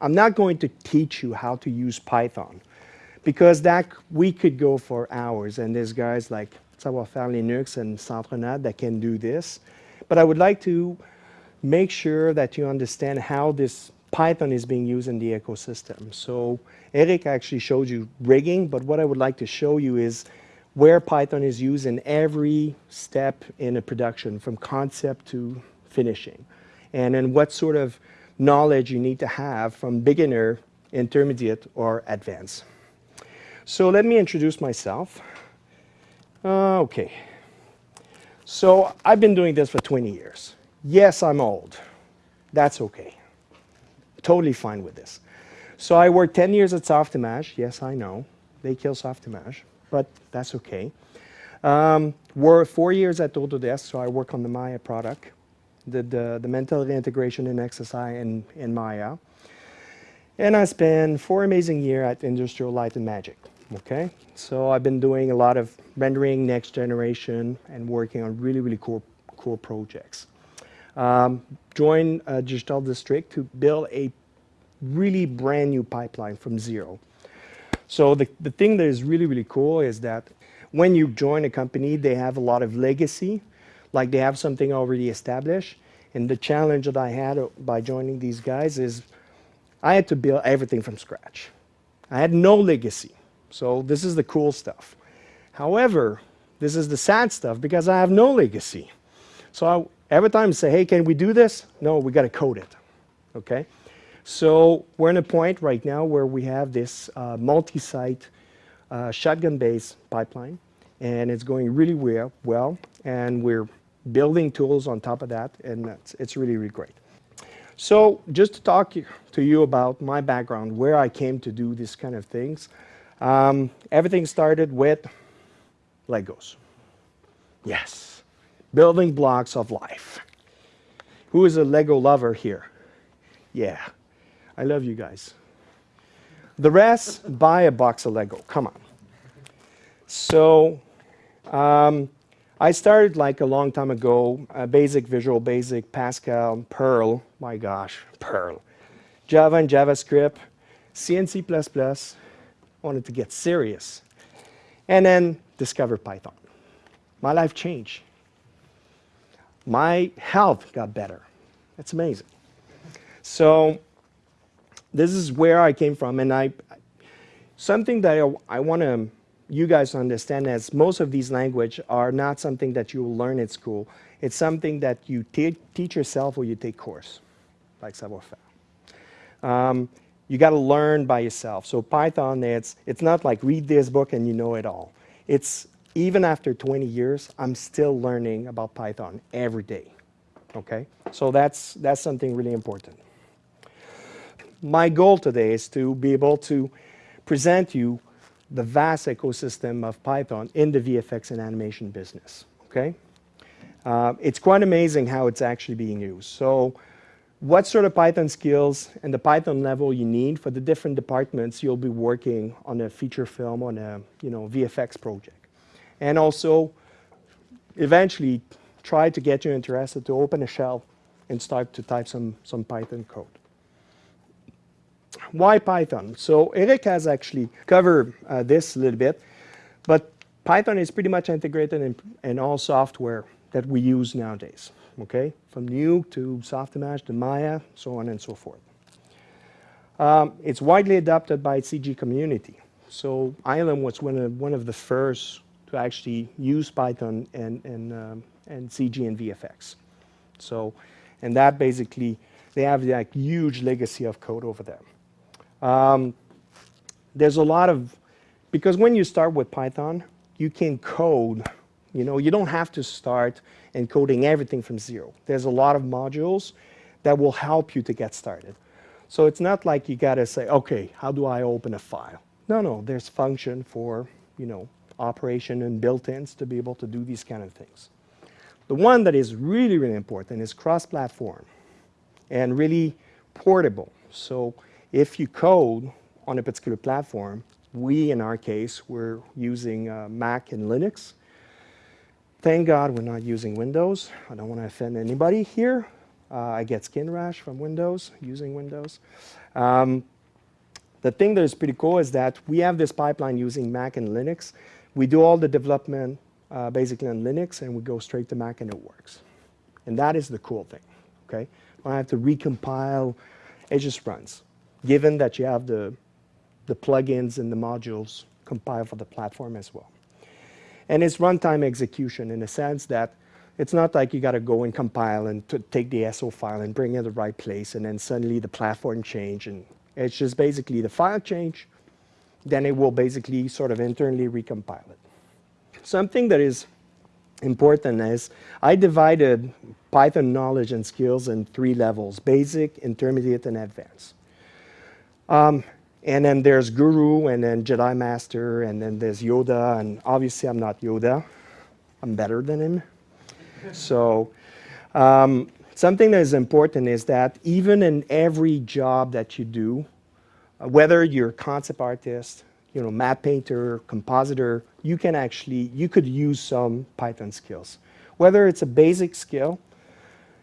I'm not going to teach you how to use Python because that we could go for hours and there's guys like Savoir-Faire Linux and Centre NAD that can do this. But I would like to make sure that you understand how this Python is being used in the ecosystem. So Eric actually showed you rigging, but what I would like to show you is where Python is used in every step in a production, from concept to finishing. And then what sort of knowledge you need to have from beginner, intermediate, or advanced. So let me introduce myself. Uh, okay. So I've been doing this for 20 years. Yes, I'm old. That's okay. Totally fine with this. So I worked 10 years at Softimage. Yes, I know. They kill Softimage, but that's okay. Um, were four years at Autodesk, so I work on the Maya product, the, the, the mental ray integration in XSI and in Maya. And I spent four amazing years at Industrial Light and Magic. Okay, so I've been doing a lot of rendering next generation and working on really, really cool, cool projects. Um, joined Digital District to build a really brand new pipeline from zero. So the, the thing that is really, really cool is that when you join a company, they have a lot of legacy, like they have something already established. And the challenge that I had by joining these guys is I had to build everything from scratch. I had no legacy. So this is the cool stuff. However, this is the sad stuff because I have no legacy. So I, every time I say, hey, can we do this? No, we got to code it. Okay? So we're in a point right now where we have this uh, multi-site uh, shotgun-based pipeline, and it's going really well, well, and we're building tools on top of that, and that's, it's really, really great. So just to talk to you about my background, where I came to do these kind of things, um, everything started with Legos. Yes, building blocks of life. Who is a Lego lover here? Yeah, I love you guys. The rest, buy a box of Lego. Come on. So um, I started like a long time ago, uh, basic Visual Basic, Pascal, Perl, my gosh, Perl, Java and JavaScript, C and C++, wanted to get serious, and then discovered Python. My life changed. My health got better. That's amazing. So this is where I came from, and I something that I, I want to you guys understand is most of these languages are not something that you will learn at school. It's something that you teach yourself or you take course, like savoir-faire. Um, you got to learn by yourself. So Python, it's, it's not like read this book and you know it all. It's even after 20 years, I'm still learning about Python every day. Okay, so that's, that's something really important. My goal today is to be able to present you the vast ecosystem of Python in the VFX and animation business. Okay, uh, it's quite amazing how it's actually being used. So what sort of Python skills and the Python level you need for the different departments you'll be working on a feature film on a you know VFX project. And also eventually try to get you interested to open a shell and start to type some, some Python code. Why Python? So Eric has actually covered uh, this a little bit, but Python is pretty much integrated in, in all software that we use nowadays okay? From Nuke to Softimage to Maya, so on and so forth. Um, it's widely adopted by CG community. So ILM was one of, one of the first to actually use Python and, and, um, and CG and VFX. So, and that basically, they have like huge legacy of code over there. Um, there's a lot of, because when you start with Python, you can code you know, you don't have to start encoding everything from zero. There's a lot of modules that will help you to get started. So it's not like you got to say, okay, how do I open a file? No, no, there's function for, you know, operation and built-ins to be able to do these kind of things. The one that is really, really important is cross-platform and really portable. So if you code on a particular platform, we, in our case, we're using uh, Mac and Linux. Thank God we're not using Windows. I don't want to offend anybody here, Uh, I get skin rash from Windows, using Windows. Um, the thing that is pretty cool is that we have this pipeline using Mac and Linux. We do all the development uh, basically on Linux, and we go straight to Mac, and it works. And that is the cool thing, okay? I have to recompile, it just runs, given that you have the, the plugins and the modules compile for the platform as well. And it's runtime execution in the sense that it's not like you got to go and compile and take the SO file and bring it to the right place, and then suddenly the platform change. And it's just basically the file change, then it will basically sort of internally recompile it. Something that is important is I divided Python knowledge and skills in three levels, basic, intermediate, and advanced. Um, and then there's Guru, and then Jedi Master, and then there's Yoda, and obviously I'm not Yoda. I'm better than him. so um, something that is important is that even in every job that you do, uh, whether you're concept artist, you know, matte painter, compositor, you can actually, you could use some Python skills. Whether it's a basic skill,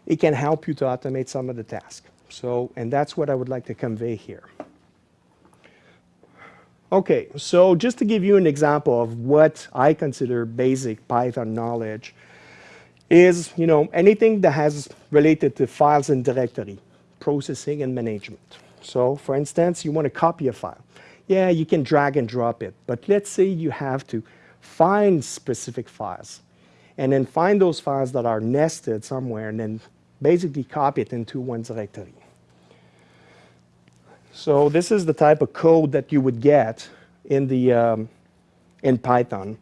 it can help you to automate some of the tasks. So, and that's what I would like to convey here. Okay, so just to give you an example of what I consider basic Python knowledge is, you know, anything that has related to files and directory, processing and management. So, for instance, you want to copy a file. Yeah, you can drag and drop it, but let's say you have to find specific files and then find those files that are nested somewhere and then basically copy it into one directory. So this is the type of code that you would get in, the, um, in Python.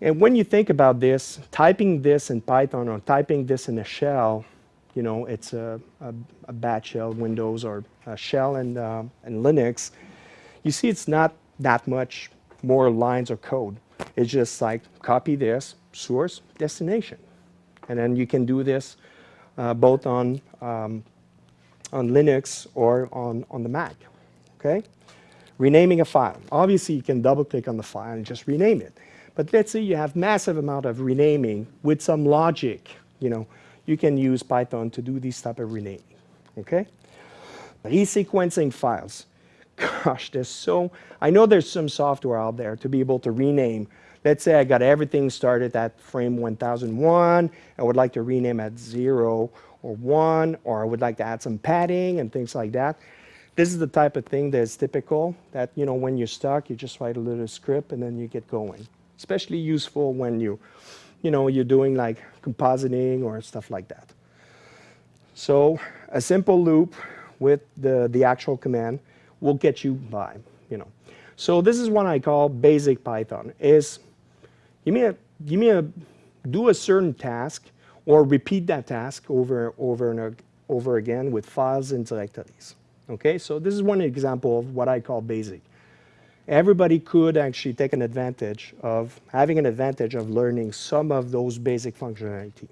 And when you think about this, typing this in Python or typing this in a shell, you know, it's a, a, a batch shell, Windows, or a shell in, uh, in Linux, you see it's not that much more lines of code. It's just like copy this, source, destination. And then you can do this uh, both on um, on Linux or on, on the Mac, okay? Renaming a file. Obviously, you can double click on the file and just rename it. But let's say you have massive amount of renaming with some logic, you know, you can use Python to do this type of renaming, okay? Resequencing files. Gosh, there's so, I know there's some software out there to be able to rename. Let's say I got everything started at frame 1001, I would like to rename at zero or one, or I would like to add some padding and things like that. This is the type of thing that's typical that, you know, when you're stuck, you just write a little script and then you get going. Especially useful when you, you know, you're doing like compositing or stuff like that. So a simple loop with the, the actual command will get you by, you know. So this is what I call basic Python, is give me a, give me a, do a certain task or repeat that task over, and over and over again with files and directories. Okay, so this is one example of what I call basic. Everybody could actually take an advantage of having an advantage of learning some of those basic functionality.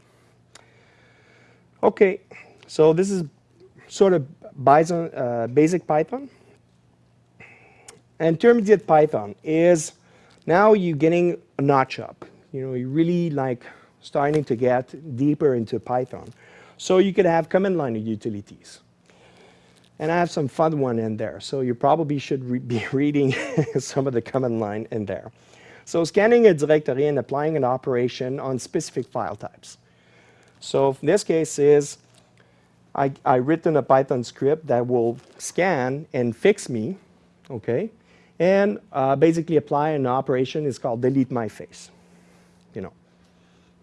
Okay, so this is sort of Bison, uh, basic Python. Intermediate Python is now you're getting a notch up. You know, you really like starting to get deeper into Python. So you could have command line utilities. And I have some fun one in there. So you probably should re be reading some of the command line in there. So scanning a directory and applying an operation on specific file types. So in this case is I, I written a Python script that will scan and fix me, okay, and uh, basically apply an operation. It's called delete my face, you know.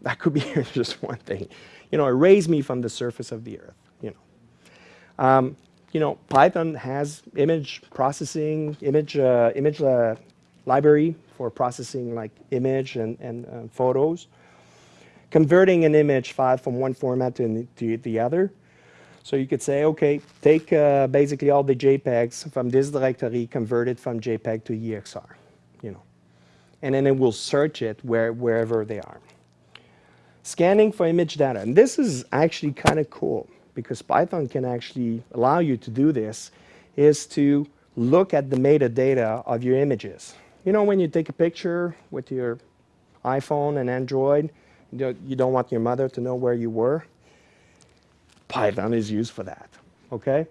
That could be just one thing. You know, erase me from the surface of the earth, you know. Um, you know, Python has image processing, image, uh, image uh, library for processing like image and, and uh, photos. Converting an image file from one format to, to the other. So you could say, okay, take uh, basically all the JPEGs from this directory, convert it from JPEG to EXR, you know. And then it will search it where, wherever they are. Scanning for image data. And this is actually kind of cool because Python can actually allow you to do this is to look at the metadata of your images. You know when you take a picture with your iPhone and Android, you don't want your mother to know where you were? Python is used for that, okay?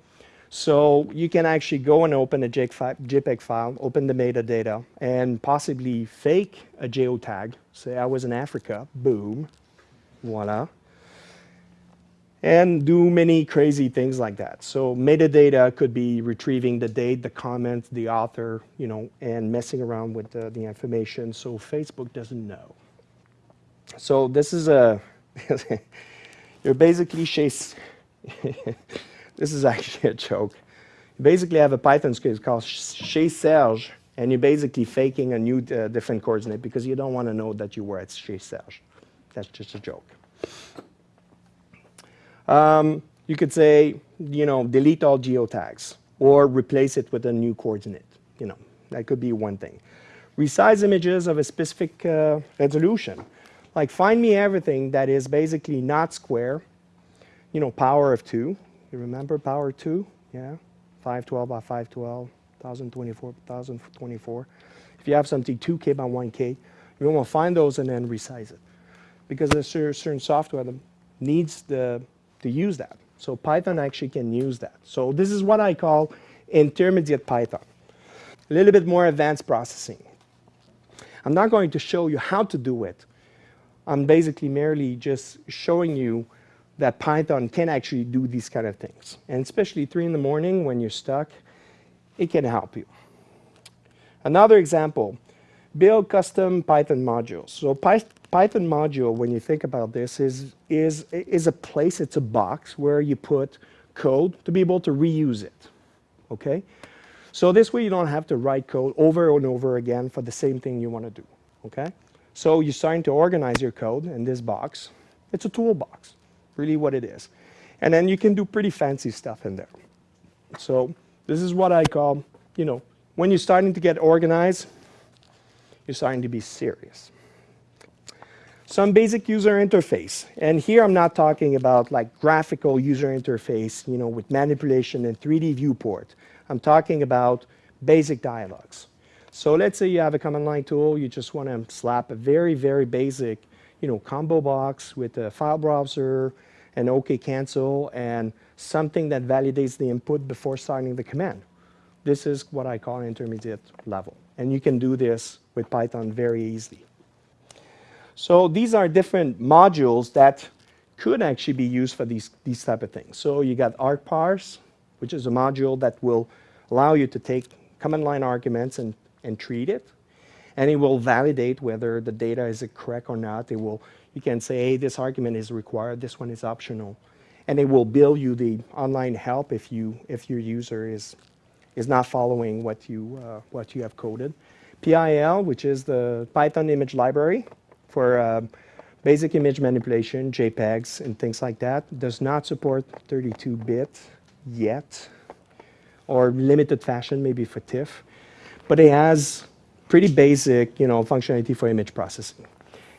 So you can actually go and open a JPEG file, open the metadata, and possibly fake a geotag. Say I was in Africa, boom, voila. And do many crazy things like that. So metadata could be retrieving the date, the comment, the author, you know, and messing around with the, the information so Facebook doesn't know. So this is a, you're basically chase, this is actually a joke. You basically have a Python script called Chez Serge, and you're basically faking a new uh, different coordinate because you don't want to know that you were at Chez Serge. That's just a joke. Um, you could say, you know, delete all geotags or replace it with a new coordinate. You know, that could be one thing. Resize images of a specific uh, resolution. Like find me everything that is basically not square, you know, power of 2. You remember power 2? Yeah, 512 by 512, 1024 1024. If you have something 2K by 1K, you want to find those and then resize it. Because there's certain software that needs the, to use that. So Python actually can use that. So this is what I call intermediate Python. A little bit more advanced processing. I'm not going to show you how to do it, I'm basically merely just showing you that Python can actually do these kind of things. And especially 3 in the morning when you're stuck, it can help you. Another example, build custom Python modules. So Py Python module, when you think about this, is, is, is a place, it's a box where you put code to be able to reuse it, okay? So this way you don't have to write code over and over again for the same thing you want to do, okay? So you're starting to organize your code in this box. It's a toolbox, really what it is. And then you can do pretty fancy stuff in there. So this is what I call, you know, when you're starting to get organized, you're starting to be serious. Some basic user interface. And here I'm not talking about like graphical user interface, you know, with manipulation and 3D viewport. I'm talking about basic dialogues. So let's say you have a command line tool, you just want to slap a very, very basic, you know, combo box with a file browser, an OK cancel, and something that validates the input before starting the command. This is what I call intermediate level. And you can do this with Python very easily. So these are different modules that could actually be used for these, these type of things. So you got argparse, which is a module that will allow you to take command line arguments and and treat it. And it will validate whether the data is correct or not. It will, you can say, hey, this argument is required, this one is optional. And it will bill you the online help if, you, if your user is, is not following what you, uh, what you have coded. PIL, which is the Python image library for uh, basic image manipulation, JPEGs, and things like that, does not support 32-bit yet, or limited fashion, maybe for TIFF but it has pretty basic you know, functionality for image processing.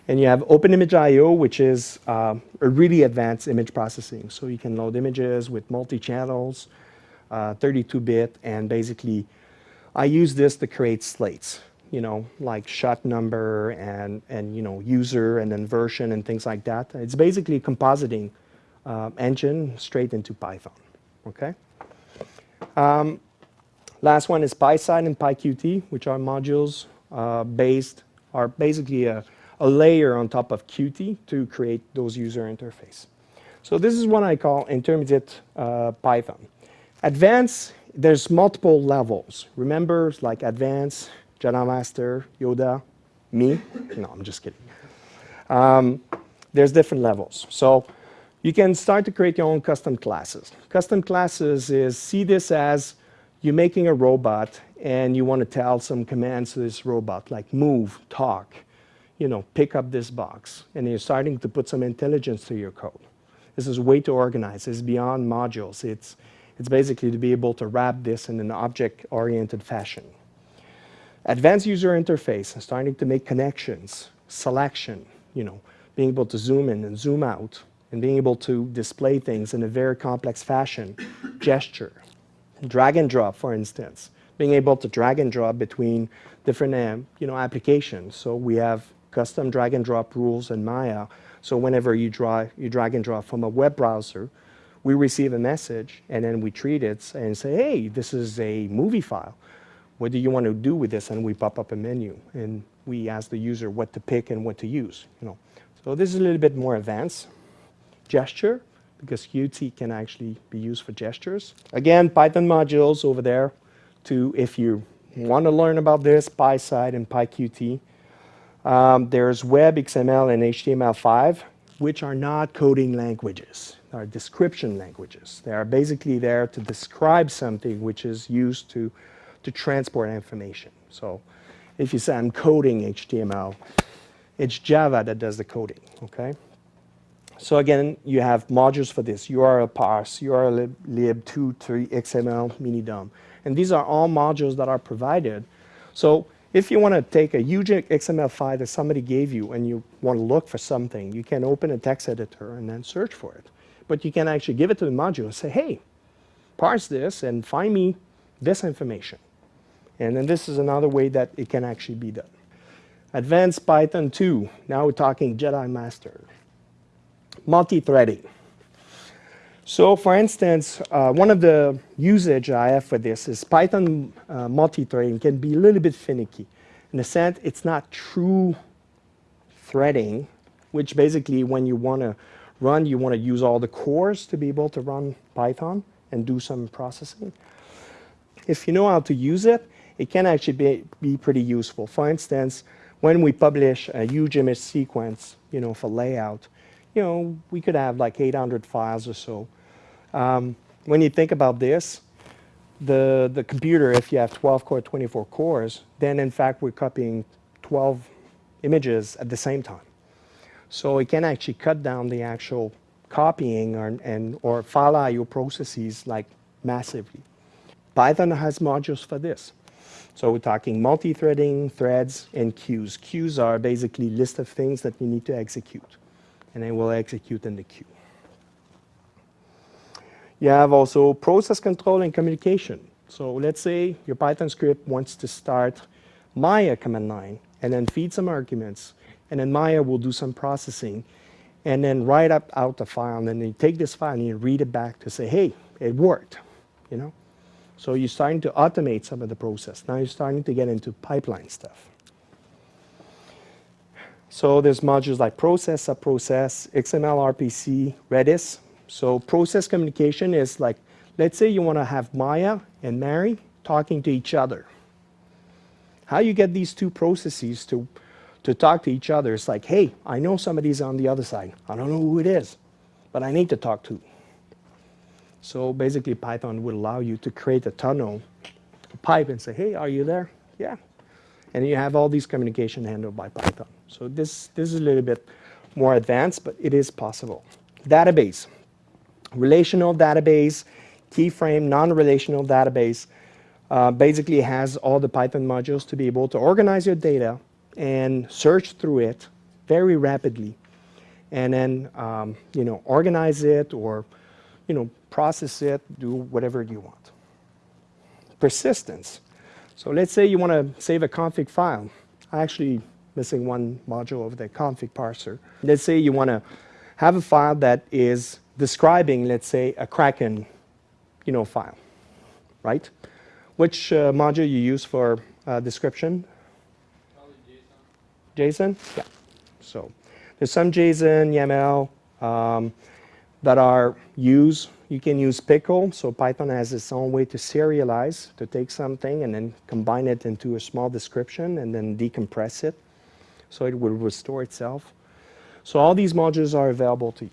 And you have OpenImageIO, which is uh, a really advanced image processing. So you can load images with multi-channels, 32-bit, uh, and basically I use this to create slates, you know, like shot number and, and you know, user and then version and things like that. It's basically a compositing uh, engine straight into Python, okay? Um, Last one is PySide and PyQt, which are modules uh, based, are basically a, a layer on top of Qt to create those user interface. So this is what I call intermediate uh, Python. Advanced, there's multiple levels. Remember, like advanced, Jedi Master, Yoda, me? No, I'm just kidding. Um, there's different levels. So you can start to create your own custom classes. Custom classes is, see this as you're making a robot and you want to tell some commands to this robot, like move, talk, you know, pick up this box. And you're starting to put some intelligence to your code. This is way too organized. It's beyond modules. It's, it's basically to be able to wrap this in an object-oriented fashion. Advanced user interface, and starting to make connections, selection, you know, being able to zoom in and zoom out, and being able to display things in a very complex fashion, gesture, drag and drop, for instance, being able to drag and drop between different um, you know, applications. So we have custom drag and drop rules in Maya. So whenever you, draw, you drag and drop from a web browser, we receive a message and then we treat it and say, hey, this is a movie file. What do you want to do with this? And we pop up a menu and we ask the user what to pick and what to use. You know. So this is a little bit more advanced. Gesture, because Qt can actually be used for gestures. Again, Python modules over there to, if you want to learn about this, PySide and PyQt. Um, there's Web, XML, and HTML5, which are not coding languages. They are description languages. They are basically there to describe something which is used to, to transport information. So if you say I'm coding HTML, it's Java that does the coding, okay? So again, you have modules for this, URL parse, URL lib, 2, 3, XML, minidom. And these are all modules that are provided. So if you want to take a huge XML file that somebody gave you and you want to look for something, you can open a text editor and then search for it. But you can actually give it to the module and say, hey, parse this and find me this information. And then this is another way that it can actually be done. Advanced Python 2, now we're talking Jedi Master. Multi-threading. So for instance, uh, one of the usage I have for this is Python uh, multi-threading can be a little bit finicky. In a sense, it's not true threading, which basically when you want to run, you want to use all the cores to be able to run Python and do some processing. If you know how to use it, it can actually be, be pretty useful. For instance, when we publish a huge image sequence, you know, for layout, you know, we could have like 800 files or so. Um, when you think about this, the, the computer, if you have 12 core, 24 cores, then in fact we're copying 12 images at the same time. So it can actually cut down the actual copying or, and, or file IO processes like massively. Python has modules for this. So we're talking multi-threading, threads, and queues. Queues are basically list of things that you need to execute, and they will execute in the queue. You have also process control and communication. So let's say your Python script wants to start Maya command line and then feed some arguments. And then Maya will do some processing and then write up out the file. And then you take this file and you read it back to say, hey, it worked, you know? So you're starting to automate some of the process. Now you're starting to get into pipeline stuff. So there's modules like process, subprocess, XML, RPC, Redis, so process communication is like, let's say you want to have Maya and Mari talking to each other. How you get these two processes to, to talk to each other is like, hey, I know somebody's on the other side. I don't know who it is, but I need to talk to. So basically Python would allow you to create a tunnel, a pipe and say, hey, are you there? Yeah. And you have all these communication handled by Python. So this, this is a little bit more advanced, but it is possible. Database relational database, keyframe, non-relational database, uh, basically has all the Python modules to be able to organize your data and search through it very rapidly and then um, you know organize it or you know process it do whatever you want persistence so let's say you want to save a config file I actually missing one module of the config parser let's say you want to have a file that is describing, let's say, a Kraken you know, file, right? Which uh, module you use for uh, description? JSON. JSON? Yeah. So there's some JSON, YAML um, that are used. You can use Pickle. So Python has its own way to serialize, to take something and then combine it into a small description and then decompress it so it will restore itself. So all these modules are available to you.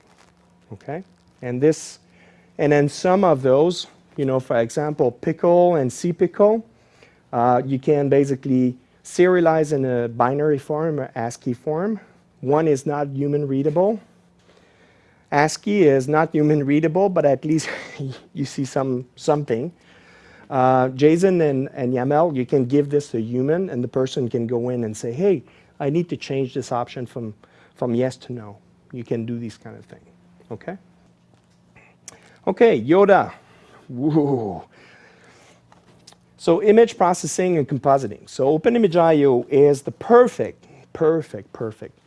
Okay? And this, and then some of those, you know, for example, pickle and cpickle, uh, you can basically serialize in a binary form or ASCII form. One is not human readable. ASCII is not human readable, but at least you see some something. Uh, JSON and, and YAML, you can give this to a human and the person can go in and say, hey, I need to change this option from, from yes to no. You can do these kind of things, okay? Okay, Yoda. So image processing and compositing. So OpenImageIO is the perfect, perfect, perfect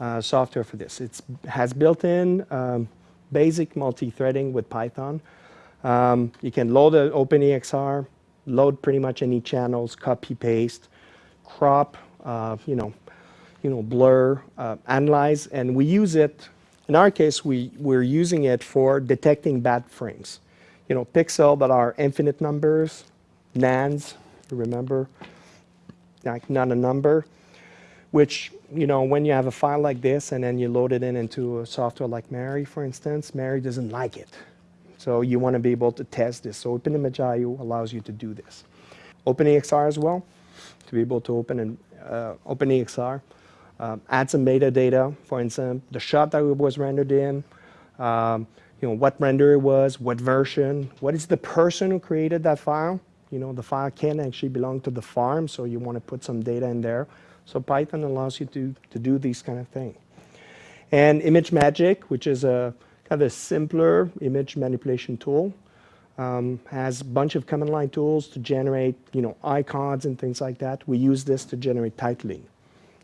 uh, software for this. It has built-in um, basic multi-threading with Python. Um, you can load an OpenEXR, load pretty much any channels, copy, paste, crop, uh, you know, you know, blur, uh, analyze, and we use it, in our case, we, we're using it for detecting bad frames. You know, pixel that are infinite numbers, nans, remember, like not a number, which, you know, when you have a file like this and then you load it in into a software like Mari, for instance, Mari doesn't like it. So you want to be able to test this. So OpenImageIO allows you to do this. OpenEXR as well, to be able to open an uh, OpenEXR um, add some metadata, for instance, the shot that was rendered in, um, you know, what render it was, what version, what is the person who created that file. You know, the file can actually belong to the farm, so you want to put some data in there. So Python allows you to, to do these kind of things. And ImageMagick, which is a kind of a simpler image manipulation tool, um, has a bunch of command line tools to generate, you know, icons and things like that. We use this to generate titling.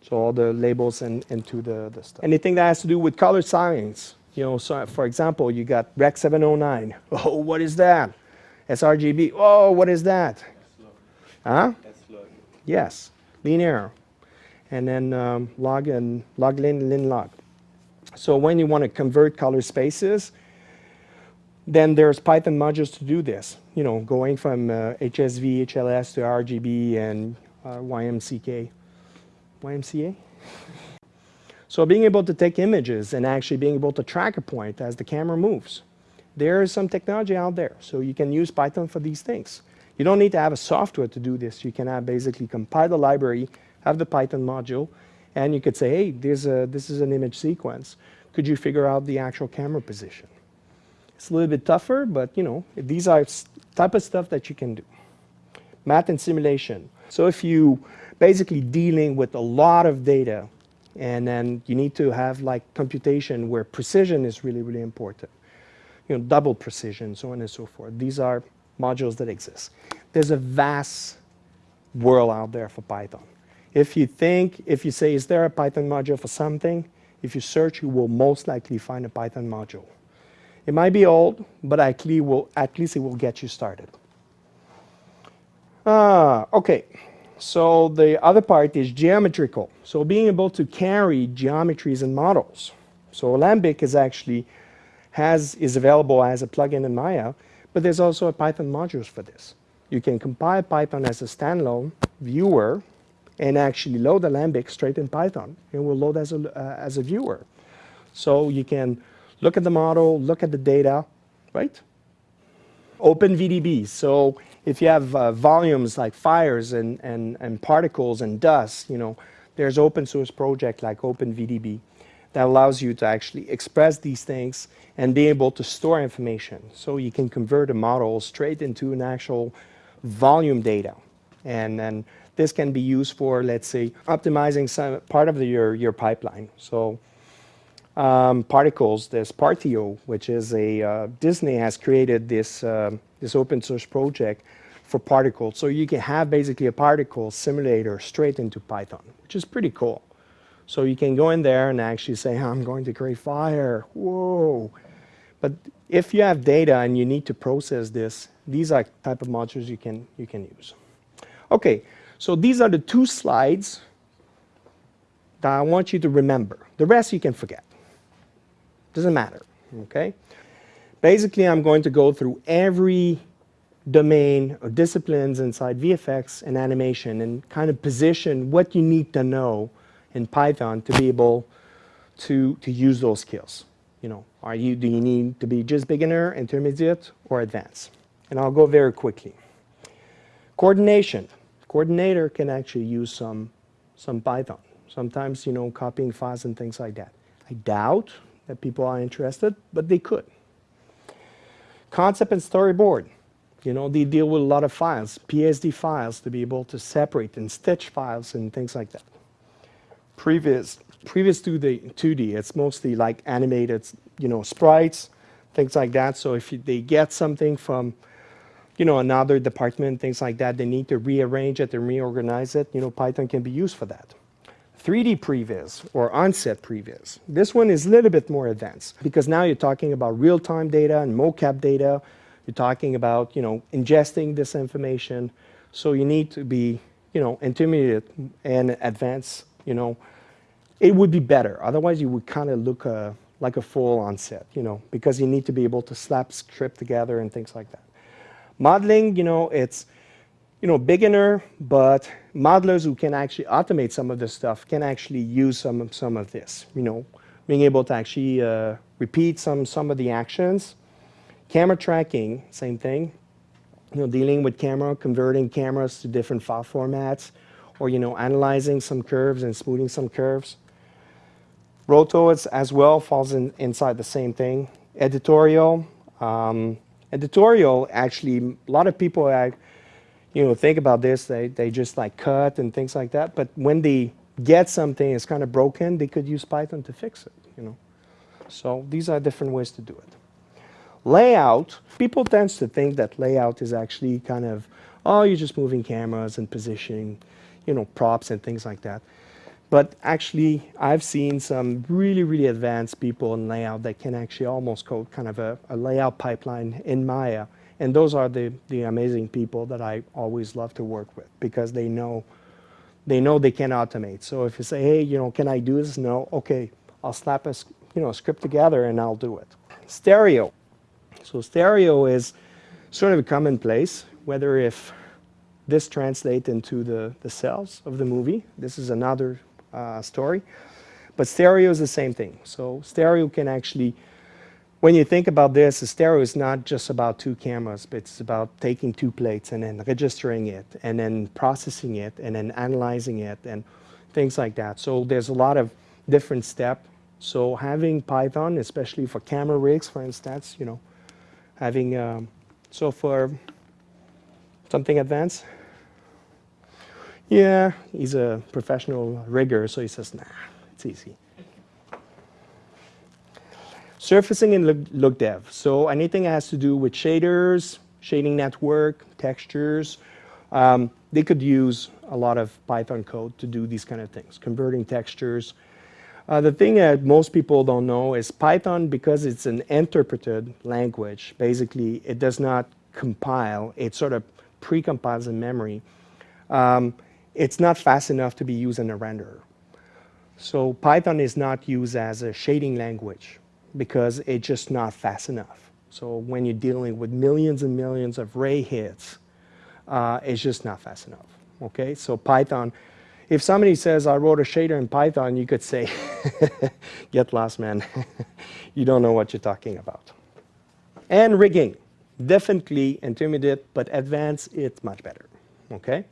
So all the labels and into the, the stuff. Anything that has to do with color science. You know, so for example, you got Rec 709. Oh, what is that? sRGB. Oh, what is that? Huh? Yes, linear. And then um, log and log lin, lin log. So when you want to convert color spaces, then there's Python modules to do this. You know, going from uh, HSV, HLS to RGB and uh, YMCK. YMCA. So being able to take images and actually being able to track a point as the camera moves. There is some technology out there, so you can use Python for these things. You don't need to have a software to do this. You can have basically compile the library, have the Python module, and you could say, hey, there's a, this is an image sequence. Could you figure out the actual camera position? It's a little bit tougher, but you know, these are type of stuff that you can do. Math and simulation. So if you basically dealing with a lot of data. And then you need to have like computation where precision is really, really important. You know, double precision, so on and so forth. These are modules that exist. There's a vast world out there for Python. If you think, if you say, is there a Python module for something? If you search, you will most likely find a Python module. It might be old, but at least, will, at least it will get you started. Ah, okay. So the other part is geometrical. So being able to carry geometries and models. So Alembic is actually has is available as a plugin in Maya, but there's also a Python modules for this. You can compile Python as a standalone viewer and actually load Alembic straight in Python. It will load as a, uh, as a viewer. So you can look at the model, look at the data, right? Open VDB. So if you have uh, volumes like fires and, and, and particles and dust, you know, there's open source project like OpenVDB that allows you to actually express these things and be able to store information. So you can convert a model straight into an actual volume data. And then this can be used for, let's say, optimizing some part of the, your, your pipeline. So um, particles, there's Partio, which is a, uh, Disney has created this, uh, this open source project for particles. So you can have basically a particle simulator straight into Python, which is pretty cool. So you can go in there and actually say, I'm going to create fire, whoa. But if you have data and you need to process this, these are type of modules you can, you can use. Okay, so these are the two slides that I want you to remember. The rest you can forget. Doesn't matter, okay? Basically, I'm going to go through every domain or disciplines inside VFX and animation and kind of position what you need to know in Python to be able to, to use those skills. You know, are you, do you need to be just beginner, intermediate, or advanced? And I'll go very quickly. Coordination. Coordinator can actually use some, some Python. Sometimes, you know, copying files and things like that. I doubt that people are interested, but they could. Concept and storyboard. You know, they deal with a lot of files, PSD files to be able to separate and stitch files and things like that. Previs, previous to the 2D, it's mostly like animated, you know, sprites, things like that. So if you, they get something from, you know, another department, things like that, they need to rearrange it and reorganize it. You know, Python can be used for that. 3D previs or onset previs. This one is a little bit more advanced because now you're talking about real-time data and mocap data. You're talking about, you know, ingesting this information. So you need to be, you know, intermediate and advanced, you know. It would be better. Otherwise, you would kind of look uh, like a full onset, you know, because you need to be able to slap script together and things like that. Modeling, you know, it's, you know, beginner, but modelers who can actually automate some of this stuff can actually use some, some of this, you know, being able to actually uh, repeat some, some of the actions. Camera tracking, same thing, you know, dealing with camera, converting cameras to different file formats, or, you know, analyzing some curves and smoothing some curves. Roto as well falls in, inside the same thing. Editorial, um, editorial actually, a lot of people you know, think about this, they, they just like cut and things like that. But when they get something that's kind of broken, they could use Python to fix it, you know. So these are different ways to do it. Layout, people tend to think that layout is actually kind of, oh, you're just moving cameras and positioning, you know, props and things like that. But actually, I've seen some really, really advanced people in layout that can actually almost code kind of a, a layout pipeline in Maya and those are the, the amazing people that I always love to work with because they know they know they can automate. So if you say, hey, you know, can I do this? No, okay, I'll slap a you know, script together and I'll do it. Stereo. So stereo is sort of a commonplace, whether if this translates into the, the cells of the movie. This is another uh, story. But stereo is the same thing. So stereo can actually when you think about this, stereo is not just about two cameras, but it's about taking two plates and then registering it and then processing it and then analyzing it and things like that. So there's a lot of different steps. So having Python, especially for camera rigs, for instance, you know, having, um, so for something advanced, yeah, he's a professional rigger, so he says, nah, it's easy. Surfacing in look, look dev. So anything that has to do with shaders, shading network, textures, um, they could use a lot of Python code to do these kind of things, converting textures. Uh, the thing that most people don't know is Python, because it's an interpreted language, basically it does not compile, it sort of pre-compiles in memory. Um, it's not fast enough to be used in a renderer. So Python is not used as a shading language because it's just not fast enough. So when you're dealing with millions and millions of ray hits, uh, it's just not fast enough. Okay, so Python, if somebody says I wrote a shader in Python, you could say, get lost, man. you don't know what you're talking about. And rigging, definitely intermediate, but advanced, it's much better. Okay.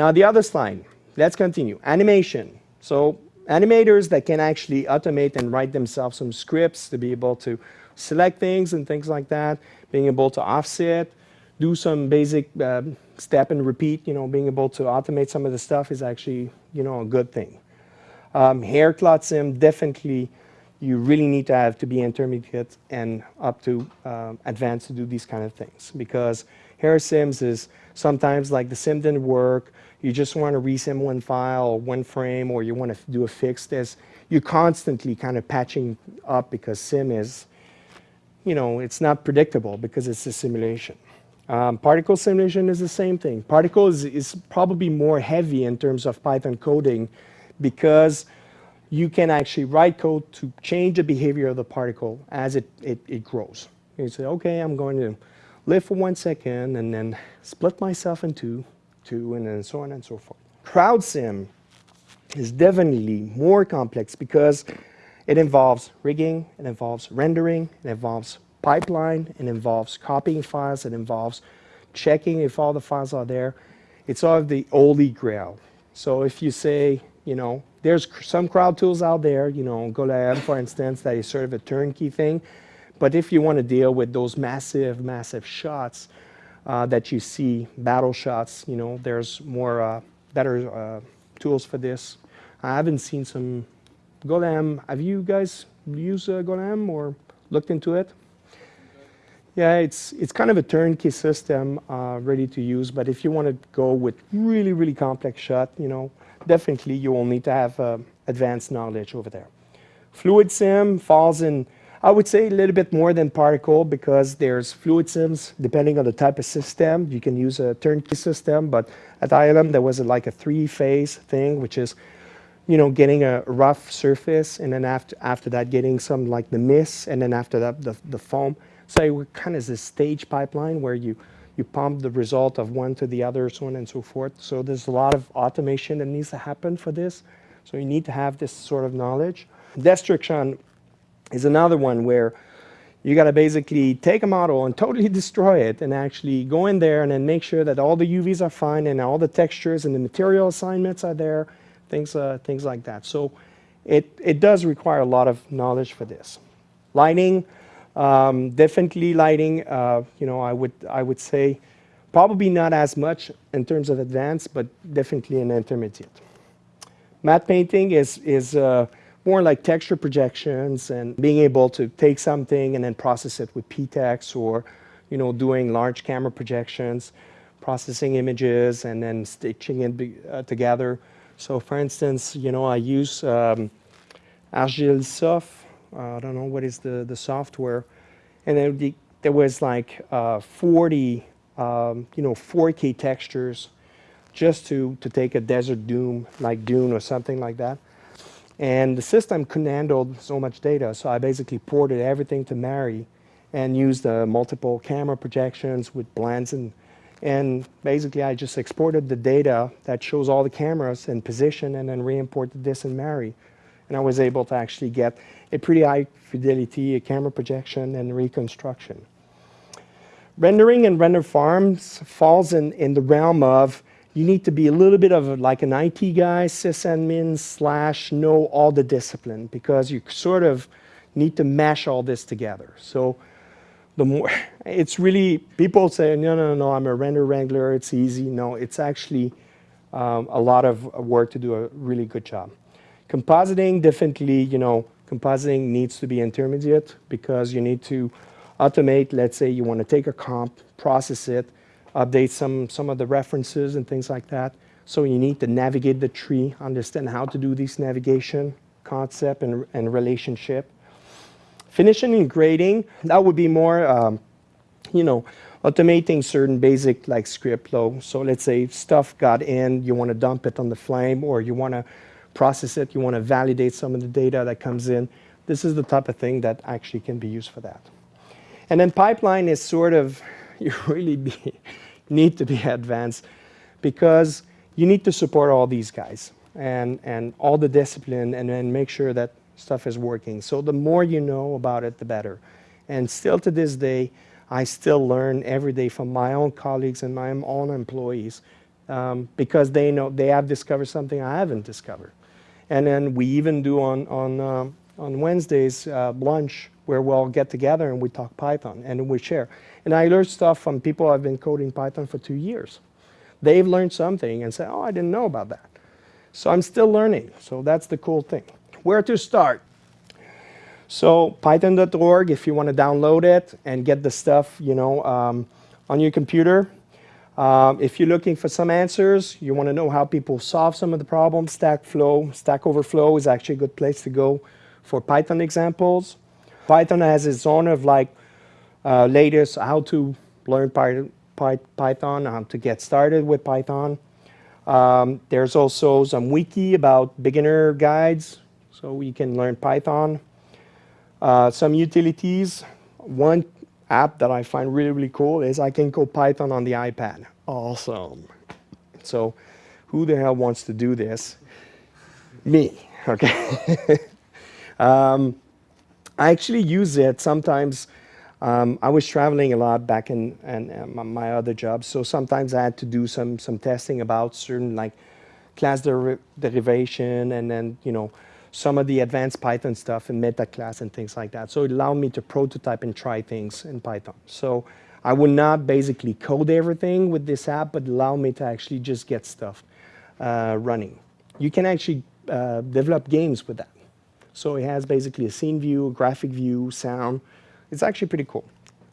Now the other slide, let's continue. Animation. So animators that can actually automate and write themselves some scripts to be able to select things and things like that, being able to offset, do some basic uh, step and repeat, you know, being able to automate some of the stuff is actually, you know, a good thing. Um, hair cloth sim, definitely you really need to have to be intermediate and up to uh, advanced to do these kind of things because hair sims is sometimes like the sim didn't work, you just want to resim one file or one frame or you want to do a fix this, you're constantly kind of patching up because sim is, you know, it's not predictable because it's a simulation. Um, particle simulation is the same thing. Particle is, is probably more heavy in terms of Python coding because you can actually write code to change the behavior of the particle as it, it, it grows. You say, okay, I'm going to live for one second and then split myself in two, two, and so on and so forth. Crowd sim is definitely more complex because it involves rigging, it involves rendering, it involves pipeline, it involves copying files, it involves checking if all the files are there. It's all of the holy grail. So if you say, you know, there's some crowd tools out there, you know, Golaem, for instance, that is sort of a turnkey thing. But if you want to deal with those massive, massive shots, uh, that you see, battle shots, you know, there's more, uh, better uh, tools for this. I haven't seen some Golaem. Have you guys used Golaem or looked into it? Yeah, it's, it's kind of a turnkey system uh, ready to use, but if you want to go with really, really complex shot, you know, definitely you will need to have uh, advanced knowledge over there. Fluid sim falls in, I would say a little bit more than particle because there's fluid sims depending on the type of system. You can use a turnkey system, but at ILM there was a, like a three-phase thing, which is you know, getting a rough surface, and then after, after that, getting some like the mist, and then after that, the, the foam. So it kind of is a stage pipeline where you, you pump the result of one to the other, so on and so forth. So there's a lot of automation that needs to happen for this. So you need to have this sort of knowledge. Destruction is another one where you got to basically take a model and totally destroy it and actually go in there and then make sure that all the UVs are fine and all the textures and the material assignments are there things, uh, things like that. So it, it does require a lot of knowledge for this. Lighting, um, definitely lighting, uh, you know, I would, I would say probably not as much in terms of advanced, but definitely an intermediate. Matte painting is, is uh, more like texture projections and being able to take something and then process it with PTEX or, you know, doing large camera projections, processing images and then stitching it uh, together. So for instance, you know, I use um, Agisoft. Uh, I don't know what is the, the software. And then the, there was like uh, 40, um, you know, 4K textures just to, to take a desert dune, like Dune or something like that. And the system couldn't handle so much data, so I basically ported everything to Mari and used uh, multiple camera projections with blends and and basically, I just exported the data that shows all the cameras in position and then re-imported this in Mari. And I was able to actually get a pretty high fidelity a camera projection and reconstruction. Rendering and render farms falls in, in the realm of you need to be a little bit of like an IT guy, sysadmin slash know all the discipline because you sort of need to mash all this together. So the more it's really people say no no no i'm a render wrangler. It's easy. No it's actually um, a lot of work to do a really good job. Compositing definitely you know compositing needs to be intermediate because you need to automate let's say you want to take a comp process it update some some of the references and things like that so you need to navigate the tree understand how to do this navigation concept and, and relationship Finishing and grading, that would be more, um, you know, automating certain basic like script flow. So let's say stuff got in, you want to dump it on the flame or you want to process it, you want to validate some of the data that comes in. This is the type of thing that actually can be used for that. And then pipeline is sort of, you really be, need to be advanced because you need to support all these guys and, and all the discipline and then make sure that stuff is working. So the more you know about it, the better. And still to this day, I still learn every day from my own colleagues and my own employees um, because they know they have discovered something I haven't discovered. And then we even do on, on, um, on Wednesdays uh, lunch where we'll get together and we talk Python and we share. And I learn stuff from people I've been coding Python for two years. They've learned something and say, oh, I didn't know about that. So I'm still learning. So that's the cool thing where to start? So python.org if you want to download it and get the stuff, you know, um, on your computer. Um, if you're looking for some answers, you want to know how people solve some of the problems, Stack Flow, Stack Overflow is actually a good place to go for Python examples. Python has its own of like uh, latest how to learn Python, how to get started with Python. Um, there's also some wiki about beginner guides so we can learn Python. Uh, some utilities. One app that I find really, really cool is I can code Python on the iPad. Awesome. So who the hell wants to do this? Me, okay? um, I actually use it sometimes. Um, I was traveling a lot back in, in, in, my other jobs, so sometimes I had to do some some testing about certain like class der derivation and then you know some of the advanced Python stuff in meta class and things like that. So it allowed me to prototype and try things in Python. So I would not basically code everything with this app, but allow me to actually just get stuff uh, running. You can actually uh, develop games with that. So it has basically a scene view, a graphic view, sound. It's actually pretty cool.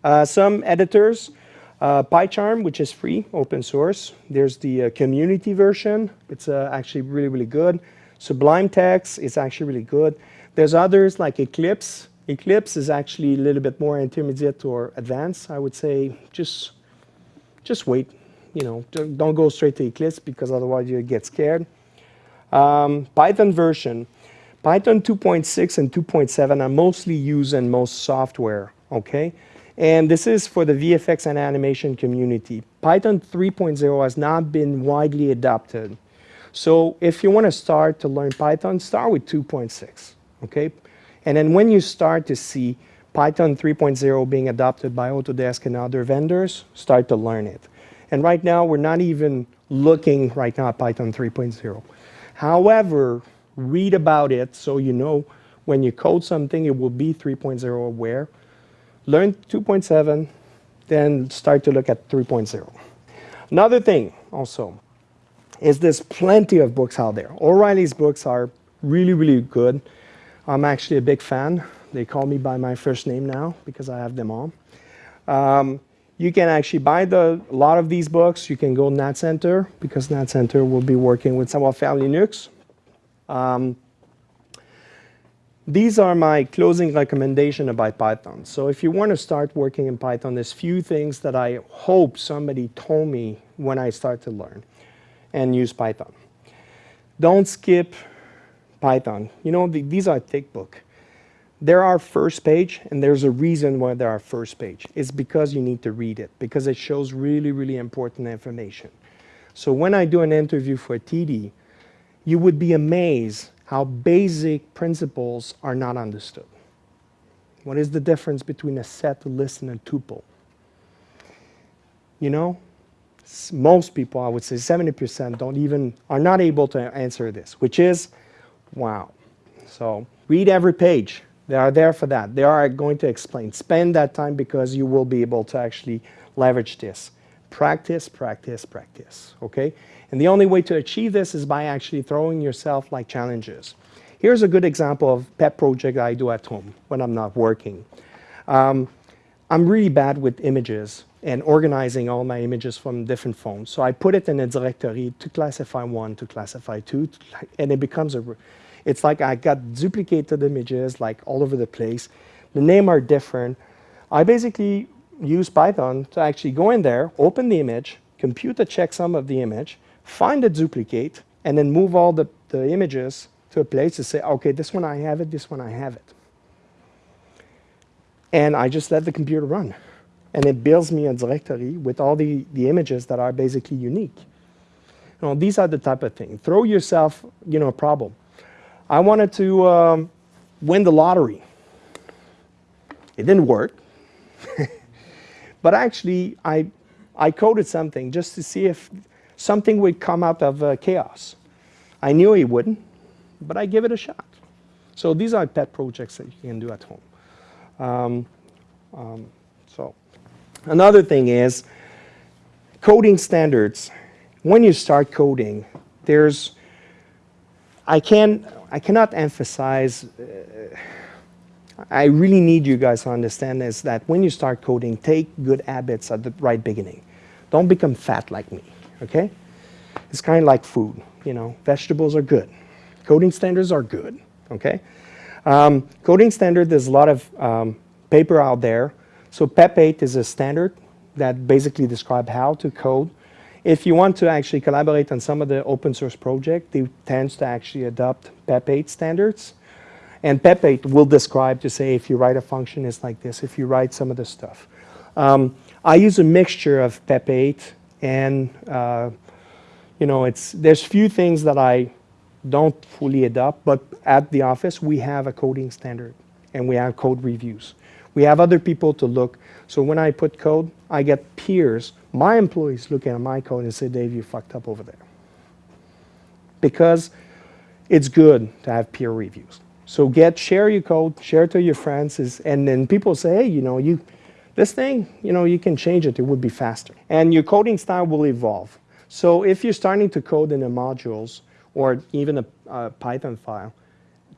Uh, some editors, Uh, PyCharm, which is free, open source. There's the uh, community version. It's uh, actually really, really good. Sublime Text is actually really good. There's others like Eclipse. Eclipse is actually a little bit more intermediate or advanced. I would say just, just wait. You know, don't go straight to Eclipse because otherwise you get scared. Um, Python version. Python 2.6 and 2.7 are mostly used in most software, okay? And this is for the VFX and animation community. Python 3.0 has not been widely adopted. So if you want to start to learn Python, start with 2.6, okay? And then when you start to see Python 3.0 being adopted by Autodesk and other vendors, start to learn it. And right now, we're not even looking right now at Python 3.0. However, read about it so you know when you code something, it will be 3.0 aware learn 2.7, then start to look at 3.0. Another thing also is there's plenty of books out there. O'Reilly's books are really, really good. I'm actually a big fan. They call me by my first name now because I have them all. Um, you can actually buy the, a lot of these books. You can go NatCenter because NatCenter will be working with Savoir Faire Linux. Um, these are my closing recommendation about Python. So if you want to start working in Python, there's few things that I hope somebody told me when I start to learn and use Python. Don't skip Python. You know, the, these are thick book. There are first page, and there's a reason why there are first page. It's because you need to read it, because it shows really, really important information. So when I do an interview for TD, you would be amazed how basic principles are not understood. What is the difference between a set, a list, and a tuple? You know, most people, I would say 70% don't even, are not able to answer this, which is, wow. So read every page. They are there for that. They are going to explain. Spend that time because you will be able to actually leverage this. Practice, practice, practice, okay? And the only way to achieve this is by actually throwing yourself like challenges. Here's a good example of pet project I do at home when I'm not working. Um, I'm really bad with images and organizing all my images from different phones. So I put it in a directory to classify one, to classify two, and it becomes a, it's like I got duplicated images like all over the place. The name are different. I basically use Python to actually go in there, open the image, compute the checksum of the image, find a duplicate, and then move all the, the images to a place to say, okay, this one I have it, this one I have it. And I just let the computer run. And it builds me a directory with all the, the images that are basically unique. You know, these are the type of thing. Throw yourself, you know, a problem. I wanted to um, win the lottery. It didn't work. but actually, I, I coded something just to see if something would come out of uh, chaos. I knew it wouldn't, but I give it a shot. So these are pet projects that you can do at home. Um, um, so another thing is coding standards. When you start coding, there's I can I cannot emphasize. Uh, I really need you guys to understand is that when you start coding, take good habits at the right beginning. Don't become fat like me okay? It's kind of like food, you know, vegetables are good. Coding standards are good, okay? Um, coding standard, there's a lot of um, paper out there. So PEP 8 is a standard that basically describes how to code. If you want to actually collaborate on some of the open source project, they tend to actually adopt PEP 8 standards. And PEP 8 will describe to say if you write a function, it's like this. If you write some of the stuff. Um, I use a mixture of PEP 8 and uh, you know, it's there's few things that I don't fully adopt, but at the office we have a coding standard and we have code reviews. We have other people to look. So when I put code, I get peers, my employees looking at my code and say, Dave, you fucked up over there. Because it's good to have peer reviews. So get, share your code, share it to your friends, is, and then people say, hey, you know, you, this thing, you know, you can change it, it would be faster. And your coding style will evolve. So if you're starting to code in the modules or even a, a Python file,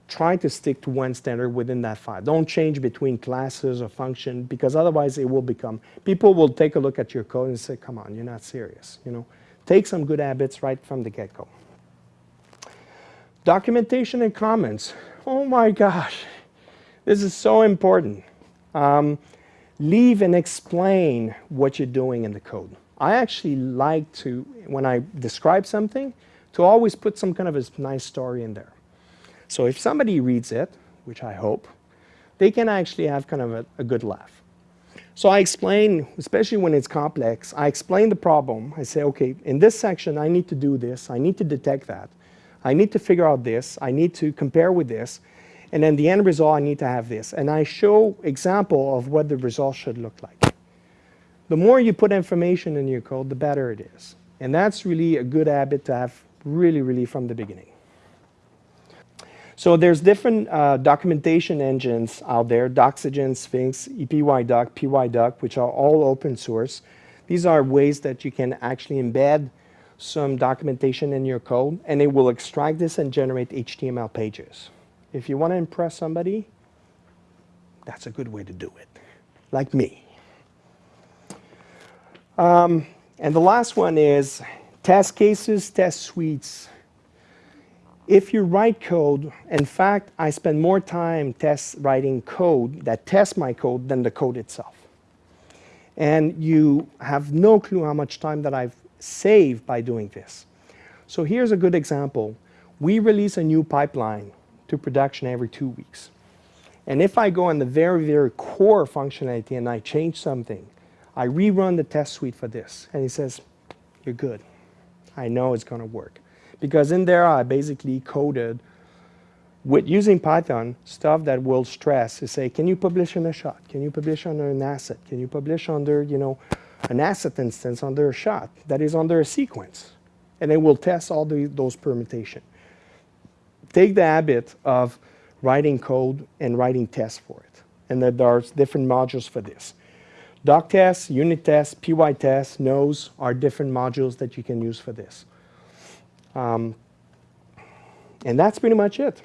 try to stick to one standard within that file. Don't change between classes or function because otherwise it will become, people will take a look at your code and say, come on, you're not serious. You know, Take some good habits right from the get-go. Documentation and comments. Oh my gosh, this is so important. Um, leave and explain what you're doing in the code. I actually like to, when I describe something, to always put some kind of a nice story in there. So if somebody reads it, which I hope, they can actually have kind of a, a good laugh. So I explain, especially when it's complex, I explain the problem. I say, okay, in this section, I need to do this. I need to detect that. I need to figure out this. I need to compare with this. And then the end result, I need to have this. And I show example of what the result should look like. The more you put information in your code, the better it is. And that's really a good habit to have really, really from the beginning. So there's different uh, documentation engines out there, Doxygen, Sphinx, EPYDoc, PYDoc, which are all open source. These are ways that you can actually embed some documentation in your code, and it will extract this and generate HTML pages. If you want to impress somebody, that's a good way to do it, like me. Um, and the last one is test cases, test suites. If you write code, in fact, I spend more time test writing code that tests my code than the code itself. And you have no clue how much time that I've saved by doing this. So here's a good example. We release a new pipeline to production every two weeks. And if I go on the very, very core functionality and I change something, I rerun the test suite for this. And he says, you're good. I know it's going to work. Because in there, I basically coded with using Python stuff that will stress to say, can you publish in a shot? Can you publish under an asset? Can you publish under, you know, an asset instance under a shot that is under a sequence? And it will test all the, those permutation take the habit of writing code and writing tests for it. And that are different modules for this. Doc tests, unit tests, PY tests, nose are different modules that you can use for this. Um, and that's pretty much it.